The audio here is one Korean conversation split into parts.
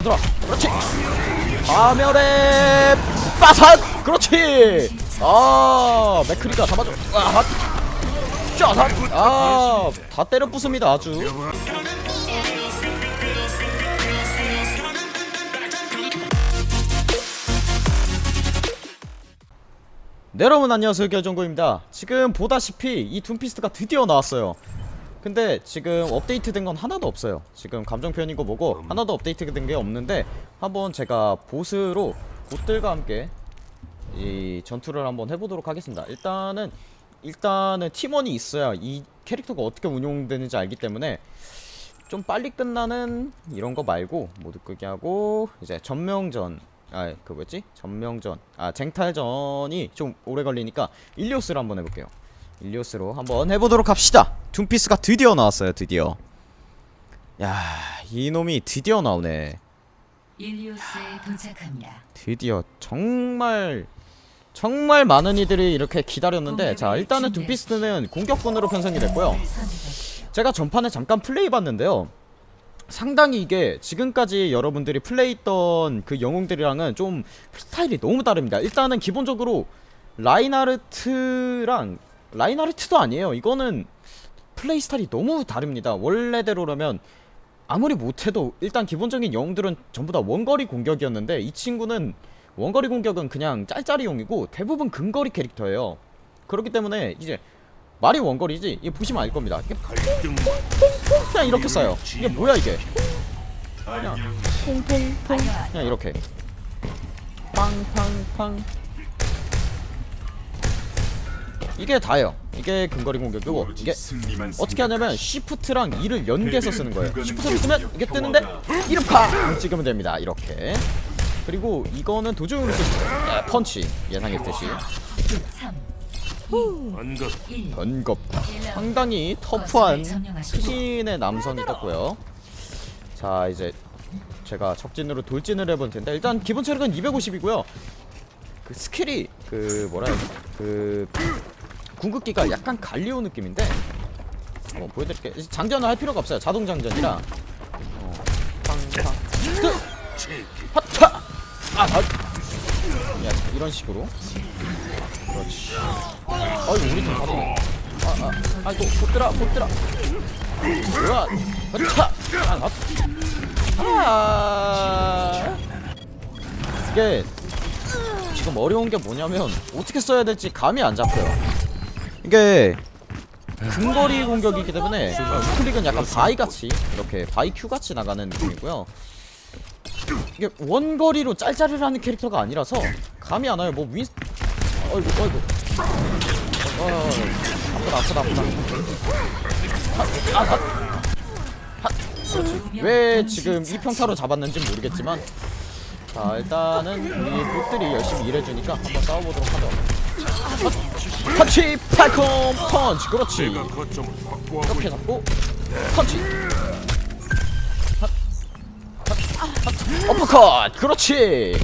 들어. 그렇지. 파멸의 빠삭. 그렇지. 아 맥크리가 잡아줘. 아 짜삭 아다 때려 부숩니다 아주. 네 여러분 안녕하세요. 결정구입니다. 지금 보다시피 이 둠피스트가 드디어 나왔어요 근데 지금 업데이트 된 건 하나도 없어요. 지금 감정 표현인 거 보고 하나도 업데이트 된 게 없는데 한번 제가 보스로 보들과 함께 이 전투를 한번 해보도록 하겠습니다. 일단은 일단은 팀원이 있어야 이 캐릭터가 어떻게 운용되는지 알기 때문에 좀 빨리 끝나는 이런 거 말고 모두 끄기 하고 이제 전명전 아 그 뭐였지? 전명전. 아 쟁탈전이 좀 오래 걸리니까 일리오스를 한번 해볼게요 일리오스로 한번 해보도록 합시다. 둠피스가 드디어 나왔어요 드디어. 야 이놈이 드디어 나오네. 일리오스에 도착합니다. 드디어 정말 정말 많은 이들이 이렇게 기다렸는데 자 일단은 둠피스트는 공격군으로 편성이 됐고요. 제가 전판에 잠깐 플레이 봤는데요. 상당히 이게 지금까지 여러분들이 플레이했던 그 영웅들이랑은 좀 스타일이 너무 다릅니다. 일단은 기본적으로 라인하르트랑 라인하르트도 아니에요. 이거는 플레이 스타일이 너무 다릅니다. 원래대로라면 아무리 못해도 일단 기본적인 영웅들은 전부 다 원거리 공격이었는데 이 친구는 원거리 공격은 그냥 짤짤이용이고 대부분 근거리 캐릭터예요. 그렇기 때문에 이제 말이 원거리지 이게 보시면 알 겁니다. 이게 그냥 이렇게 쏴요. 이게 뭐야 이게? 그냥 퐁퐁퐁 그냥 이렇게. 팡팡팡 이게 다예요. 이게 근거리 공격이고 이게 어떻게 하냐면 시프트랑 E를 연계해서 쓰는 거예요. 시프트를 쓰면 이게 뜨는데 이름 팍! 찍으면 됩니다. 이렇게. 그리고 이거는 수 있어요. 예, 펀치 예상했듯이 3, 언급 1. 번겁 상당히 터프한 신의 남성이 떴고요. 자 이제 제가 적진으로 돌진을 해볼 텐데 일단 기본 체력은 250이고요. 그 스킬이 그 뭐라 해야 되지 그 궁극기가 약간 갈리오 느낌인데 한번 보여드릴게요. 이제 장전을 할 필요가 없어요. 자동 장전이라. 어, 그 핫차 아, 아. 야, 이런 식으로. 그렇지. 아이고 우리 팀 가지네 아아. 아이고 못들아 못들아 뭐야? 핫차 아, 아. 이게 지금 어려운 게 뭐냐면 어떻게 써야 될지 감이 안 잡혀요 이게 근거리 공격이기 때문에 우클릭은 약간 바위같이 이렇게 바위 큐같이 나가는 느낌이고요. 이게 원거리로 짤짤이를 하는 캐릭터가 아니라서 감이 안 와요. 뭐 윈... 어이구 어이구. 어, 어, 어, 아프다 아프다 아프다. 아, 아, 아. 그렇지 왜 지금 이 평타로 잡았는지 모르겠지만 자 일단은 우리 봇들이 열심히 일해주니까 한번 싸워보도록 하죠. 아, 펀치 팔콤 펀치. 그렇지. 이렇게 잡고 핫. 어퍼컷 그렇지.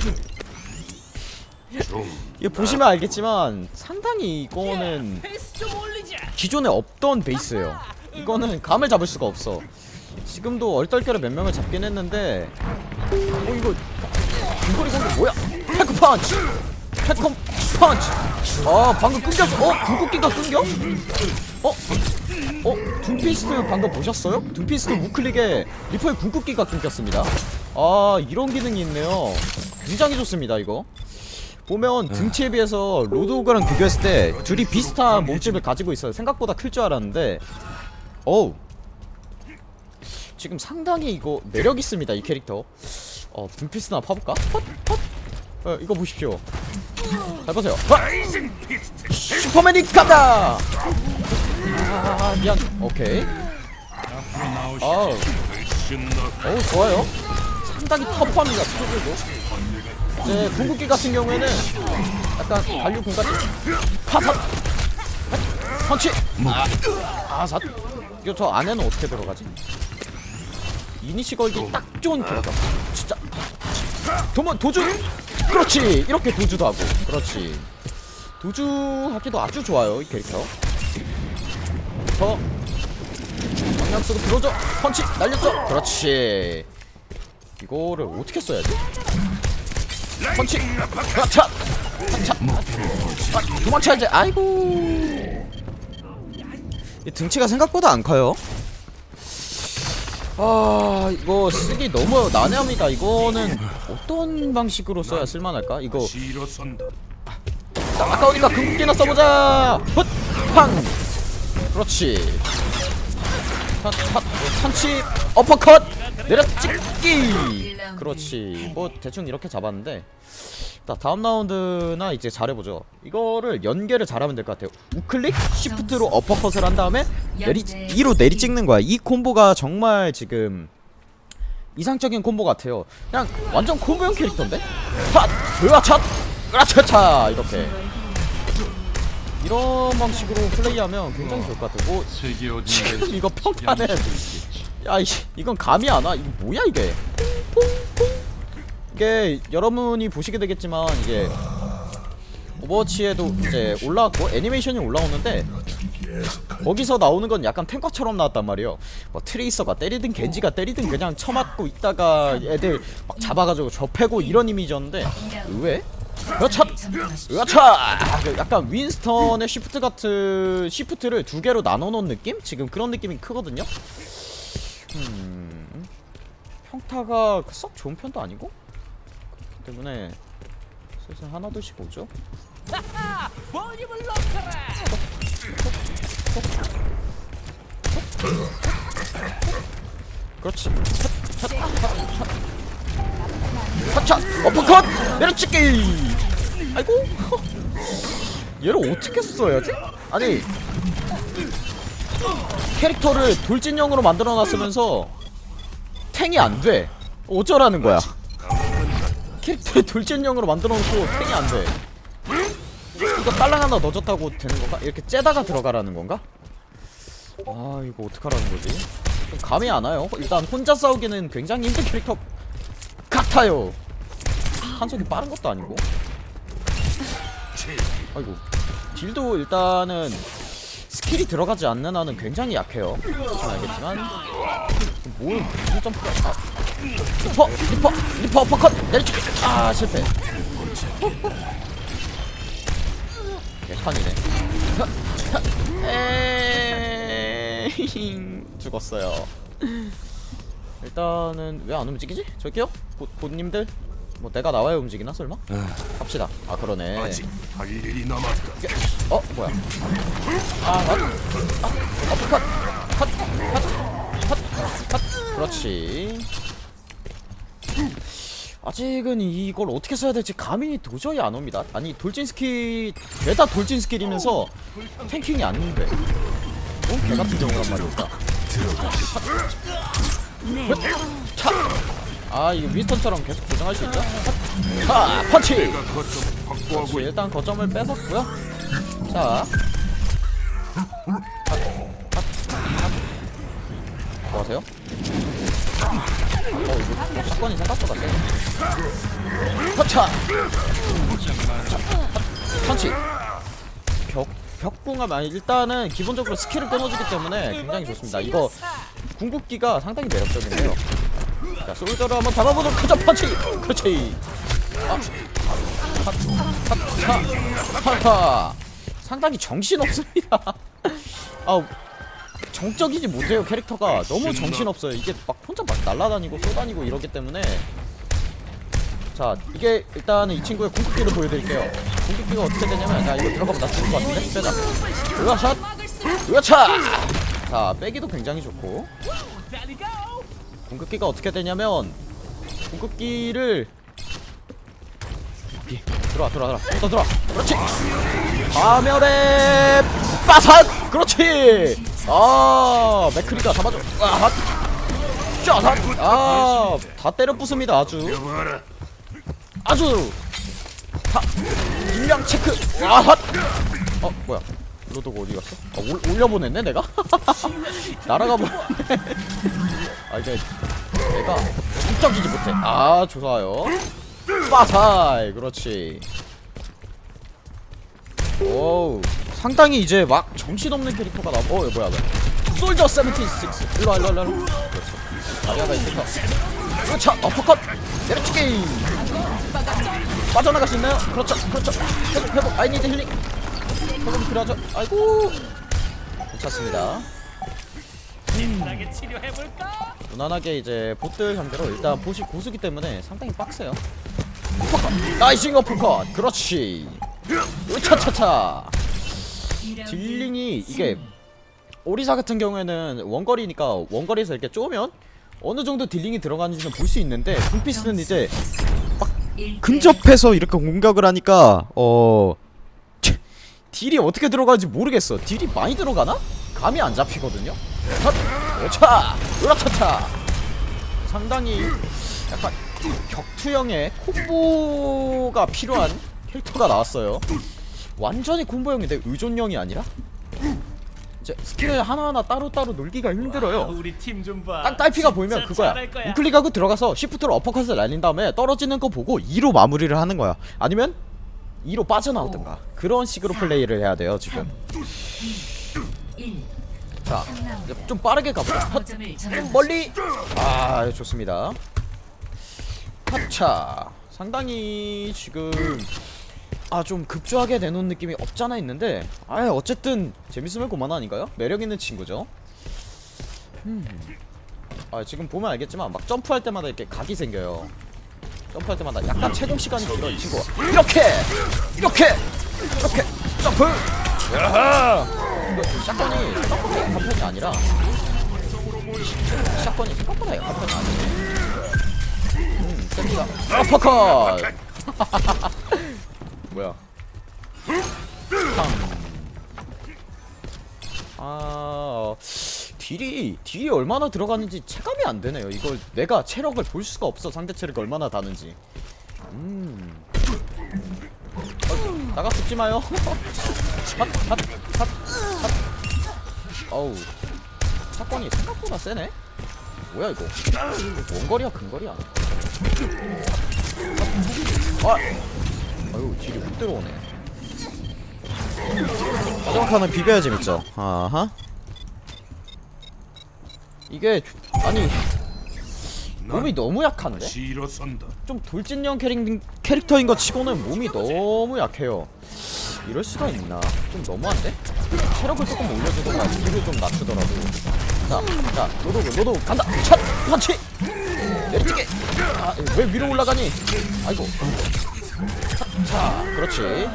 좀 이거 보시면 알겠지만 상당히 이거는 기존에 없던 베이스예요. 이거는 감을 잡을 수가 없어. 지금도 얼떨결에 몇 명을 잡긴 했는데 어 이거 중거리 공격 뭐야? 패크 펀치. 패컴 펀치 아 방금 끊겼어 어? 궁극기가 끊겨? 어? 어? 둠피스트 방금 보셨어요? 둠피스트 우클릭에 리퍼의 궁극기가 끊겼습니다 아 이런 기능이 있네요 굉장히 좋습니다 이거 보면 등치에 비해서 로드호그랑 비교했을 때 둘이 비슷한 몸집을 가지고 있어요 생각보다 클 줄 알았는데 어우 지금 상당히 이거 매력 있습니다 이 캐릭터 어 둠피스트나 파볼까? 헛! 헛! 어, 이거 보십시오. 잘 보세요. 헛! 슈퍼맨이 간다! 아 미안. 오케이. 신나 어우. 좋아요. 상당히 터프합니다 스킬도. 이제 궁극기 같은 경우에는 약간 반류 공같이 파삿 펀치. 아삿 이거 저 안에는 어떻게 들어가지? 이니시 걸기 딱 좋은 캐릭터. 진짜. 도모 도주 그렇지 이렇게 도주도 하고 그렇지 도주하기도 아주 좋아요 이 캐릭터 더 방향 쓰고 들어줘 펀치 날렸어 그렇지 이거를 어떻게 써야지? 펀치! 그렇차! 차! 아, 도망쳐야지! 아이고! 이 등치가 생각보다 안 커요. 아 이거 쓰기 너무 난해합니다. 이거는 어떤 방식으로 써야 쓸만할까? 이거 일어선다. 아까우니까 궁극기나 써보자. 헛, 팡. 그렇지. 핫, 핫, 선치, 어퍼컷, 내려 찍기. 그렇지. 뭐 대충 이렇게 잡았는데. 자 다음 라운드나 이제 잘해보죠. 이거를 연계를 잘하면 될 것 같아요. 우클릭, 시프트로 어퍼컷을 한 다음에 내리 2로 내리 찍는 거야. 이 콤보가 정말 지금 이상적인 콤보 같아요. 그냥 완전 콤보형 캐릭터인데? 핫! 으아차! 으아차차! 이렇게 이런 방식으로 플레이하면 굉장히 좋을 것 같아요. 지금 이거 평타는 야 이, 이건 감이 안 와. 이거 뭐야 이게? 이게 여러분이 보시게 되겠지만 이게 오버워치에도 이제 올라왔고 애니메이션이 올라오는데 거기서 나오는 건 약간 탱커처럼 나왔단 말이에요. 뭐 트레이서가 때리든 겐지가 때리든 그냥 쳐맞고 있다가 애들 막 잡아가지고 접해고 이런 이미지였는데 의외? 그렇죠. 으아차! 약간 윈스턴의 시프트 같은 시프트를 두 개로 나눠 놓은 느낌? 지금 그런 느낌이 크거든요. 음. 평타가 썩 좋은 편도 아니고 그렇기 때문에 슬슬 하나 둘씩 오죠. 그렇지. 차 어퍼컷! 내려찍기! 아이고. 얘를 어떻게 써야지? 아니. 캐릭터를 돌진형으로 만들어놨으면서 탱이 안돼. 어쩌라는 거야? 캐릭터를 돌진형으로 만들어놓고 탱이 안돼 이거 딸랑 하나 넣어줬다고 되는 건가? 이렇게 째다가 들어가라는 건가? 아 이거 어떡하라는 거지? 좀 감이 안 와요? 일단 혼자 싸우기는 굉장히 힘든 캐릭터 같아요. 공속이 빠른 것도 아니고. 아이고. 딜도 일단은 스킬이 들어가지 않는 한은 굉장히 약해요. 알겠지만. 뭘 무슨 점프가 아. 리퍼 리퍼 리퍼 어퍼컷! 내리치 아 실패 개판이네 죽었어요 일단은 왜 안 움직이지? 저기요? 보, 보님들? 뭐 내가 나와야 움직이나 설마? 갑시다 아 그러네. 어? 뭐야 아, 아, 아 어퍼컷 컷! 컷! 컷! 컷! 그렇지 아직은 이걸 어떻게 써야 될지 감이 도저히 안 옵니다 아니 돌진 스킬 죄다 돌진 스킬이면서 탱킹이 안 돼. 어? 개같은 경우란 차! 아 이거 위스턴처럼 계속 고정할 수 있죠? 차! 펀치! 그렇지, 일단 거점을 뺏었고요. 자, 뭐 하세요? 어 이거 사건이 생각보다 세. 터차. 펀치. 벽 벽궁합 아니 일단은 기본적으로 스킬을 끊어주기 때문에 굉장히 좋습니다. 이거 궁극기가 상당히 매력적인데요. 자 솔저를 한번 잡아보도록 하자 펀치. 그렇지. 아. 하하 상당히 정신없습니다 아 정적이지 못해요 캐릭터가. 너무 정신없어요. 이게 막 혼자 막 날아다니고 쏘다니고 이러기 때문에. 자 이게 일단은 이 친구의 궁극기를 보여드릴게요. 궁극기가 어떻게 되냐면 자 이거 들어가면 나 죽을 것 같은데? 빼자. 으아샷? 으아차? 자 빼기도 굉장히 좋고. 궁극기가 어떻게 되냐면 궁극기를 들어와 들어와 들어와. 또 들어와. 그렇지. 파멸의 빠삭! 그렇지 아 맥크리가 잡아줘. 아핫 쫙핫 아다 때려 부숩니다 아주. 아주. 다 인량 체크. 아핫. 어 뭐야. 로도가 어디 갔어? 아, 올, 올려보냈네 내가? 날아가 버렸네. 아 이게 내가 성적이지 못해. 아 좋아요. 빠사이 그렇지. 오우 상당히 이제 막 정신없는 캐릭터가 나와 어 뭐야 뭐야. 솔저 76 일로와 일로와 일로와. 그렇지 다리아가 있어서. 그렇죠. 어퍼컷. 내려치기. 빠져나갈 수 있나요? 그렇죠 그렇죠. 회복 회복. I need 힐링. 회복이 필요하죠? 아이고. 괜찮습니다. 치료해볼까? 무난하게 이제 보들 상대로 일단 보시 고수기 때문에 상당히 빡세요. 나이싱 어퍼컷. 그렇지. 으차차차 딜링이 이게 오리사 같은 경우에는 원거리니까 원거리에서 이렇게 쪼면 어느 정도 딜링이 들어가는지는 볼 수 있는데 둠피스트는 이제 근접해서 이렇게 공격을 하니까 어 치, 딜이 어떻게 들어가는지 모르겠어 딜이 많이 들어가나? 감이 안 잡히거든요 헛! 오차! 으라차차 상당히 약간 격투형의 콤보가 필요한 캐릭터가 나왔어요 완전히 콤보형인데 의존형이 아니라? 이제 스킬을 하나하나 따로따로 놀기가 힘들어요. 우리 팀 좀 봐. 딱 딸피가 보이면 그거야. 우클릭하고 들어가서 시프트로 어퍼컷을 날린 다음에 떨어지는 거 보고 2로 마무리를 하는 거야. 아니면 2로 빠져나오든가. 그런 식으로 플레이를 해야 돼요 지금. 1. 자 좀 빠르게 가보자. 헛, 거점을 점령. 멀리. 아 좋습니다. 하차. 상당히 지금 아 좀 급조하게 내놓은 느낌이 없잖아 있는데. 아 어쨌든 재밌으면 그만 아닌가요? 매력 있는 친구죠. 음. 아 지금 보면 알겠지만 막 점프할 때마다 이렇게 각이 생겨요. 점프할 때마다 약간 체중 시간이 길어 이 친구가. 이렇게! 이렇게! 이렇게! 점프! 야하! 샷건이 생각보다 약한 편이 아니라. 샷건이 생각보다 약한 편이 아니에요 음 셉니다. 어퍼컷 딜이 얼마나 들어가는지 체감이 안 되네요. 이걸 내가 체력을 볼 수가 없어 상대 체력이 얼마나 다는지. 음. 어, 나가 죽지 마요. 핫, 핫, 핫, 핫. 어우. 사건이 생각보다 세네. 뭐야 이거? 원거리야 근거리야? 아, 아유 딜이 훅 들어오네. 마지막 판은 비벼야 재밌죠. 아하. 이게 아니 몸이 너무 약한데? 좀 돌진형 캐릭, 캐릭터인 것 치고는 몸이 너무 약해요 이럴 수가 있나 좀 너무한데? 체력을 조금 올려주거나 딜을 좀 낮추더라도 자, 자, 로드, 로드 간다! 첫! 펀치! 내리치기! 아, 왜 위로 올라가니? 아이고 자, 자 그렇지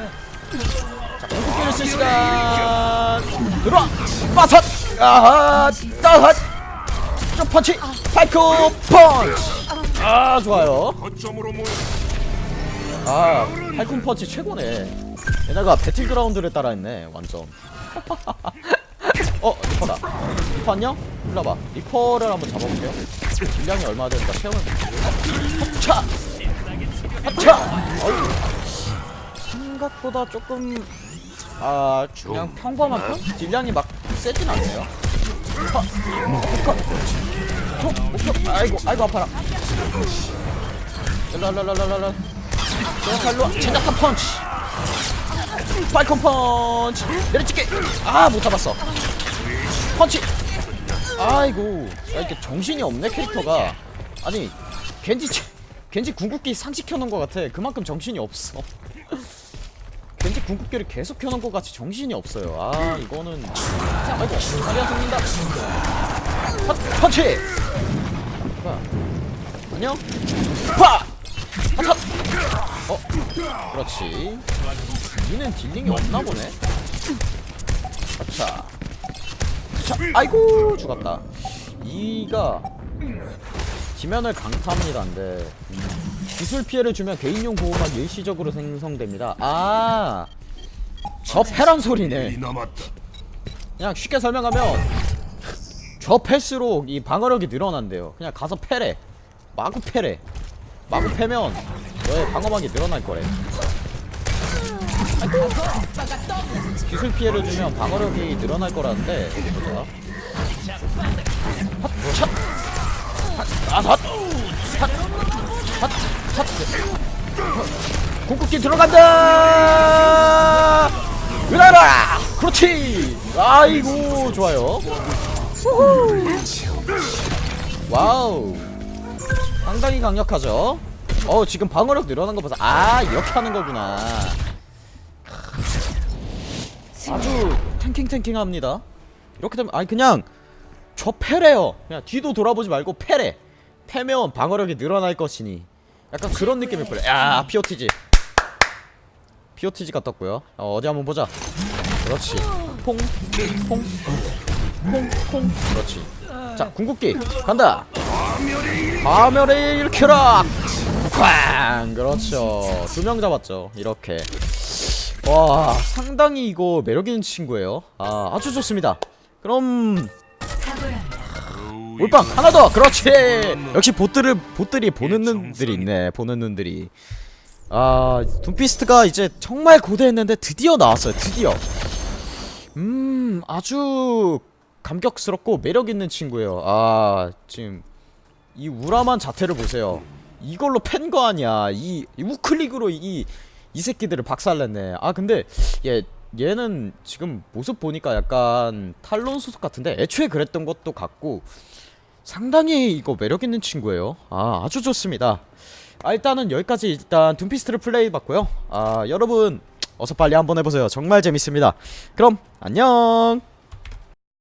자, 궁극기를 쓸 시간 들어와! 빠섯! 아하! 따핫! 좀 펀치! 파이크 펀치! 아, 좋아요. 아, 팔콘 펀치 최고네. 얘네가 배틀그라운드를 따라했네, 완전. 어, 리퍼다. 리퍼 안녕? 일로 와봐. 리퍼를 한번 잡아볼게요. 딜량이 얼마나 되니까 체험을. 합차! 합차! 생각보다 조금, 아, 그냥 평범한 편? 딜량이 막 세진 않네요. 하, 하, 톡, 목표. 아이고, 아이고, 아파라. 랄랄랄랄랄라. 제작할로 제작한 펀치. 팔콘 펀치. 내려찍기 아못 잡았어. 펀치. 아이고. 야, 이렇게 정신이 없네 캐릭터가. 아니 겐지 채- 겐지 궁극기 상식켜놓은 것 같아. 그만큼 정신이 없어 겐지 궁극기를 계속 켜놓은 것 같이 정신이 없어요. 아 이거는. 아이고 죽는다 펀- 펀치! 뭐야 안녕? 파! 핫핫 어? 그렇지. 니는 딜링이 없나 보네. 아차. 자 아이고 죽었다. 이가 지면을 강타합니다인데 기술 피해를 주면 개인용 보호막 일시적으로 생성됩니다 아 저 패란 소리네. 그냥 쉽게 설명하면 저 패스로 이 방어력이 늘어난대요 그냥 가서 패래 마구 패래 마구 패면 너의 방어막이 늘어날 거래. 기술 피해를 주면 방어력이 늘어날 거라는데 보자 핫, 차. 핫, 아, 핫, 핫, 핫, 핫. 궁극기 들어간다! 으라라! 그렇지! 아이고 좋아요. 와우. 상당히 강력하죠? 어 지금 방어력 늘어난 거 봐서 아 이렇게 하는 거구나. 아주 tanking tanking합니다. 이렇게 되면 아니 그냥 저 패래요. 그냥 뒤도 돌아보지 말고 패래. 패면 방어력이 늘어날 것이니 약간 그런 느낌일 거예요. 야 POTG POTG가 떴고요. 어, 어디 한번 보자. 그렇지. 퐁퐁퐁 퐁퐁 그렇지. 자 궁극기. 간다. 파멸의 일켜라. 쾅 그렇죠. 두 명 잡았죠. 이렇게. 와 상당히 이거 매력있는 친구예요. 아 아주 좋습니다. 그럼 올빵 하나 더! 그렇지! 역시 보트를 보들이 보는 눈들이 있네 보는 눈들이. 아 둠피스트가 이제 정말 고대했는데 드디어 나왔어요 드디어. 음 아주 감격스럽고 매력있는 친구예요. 아 지금 이 우람한 자태를 보세요. 이걸로 팬 거 아니야. 이, 이 우클릭으로 이, 이 새끼들을 박살냈네. 아 근데 얘 얘는 지금 모습 보니까 약간 탈론 소속 같은데 애초에 그랬던 것도 같고 상당히 이거 매력있는 친구예요. 아 아주 좋습니다. 아 일단은 여기까지 일단 둠피스트를 플레이 봤고요. 아 여러분 어서 빨리 한번 해보세요. 정말 재밌습니다. 그럼 안녕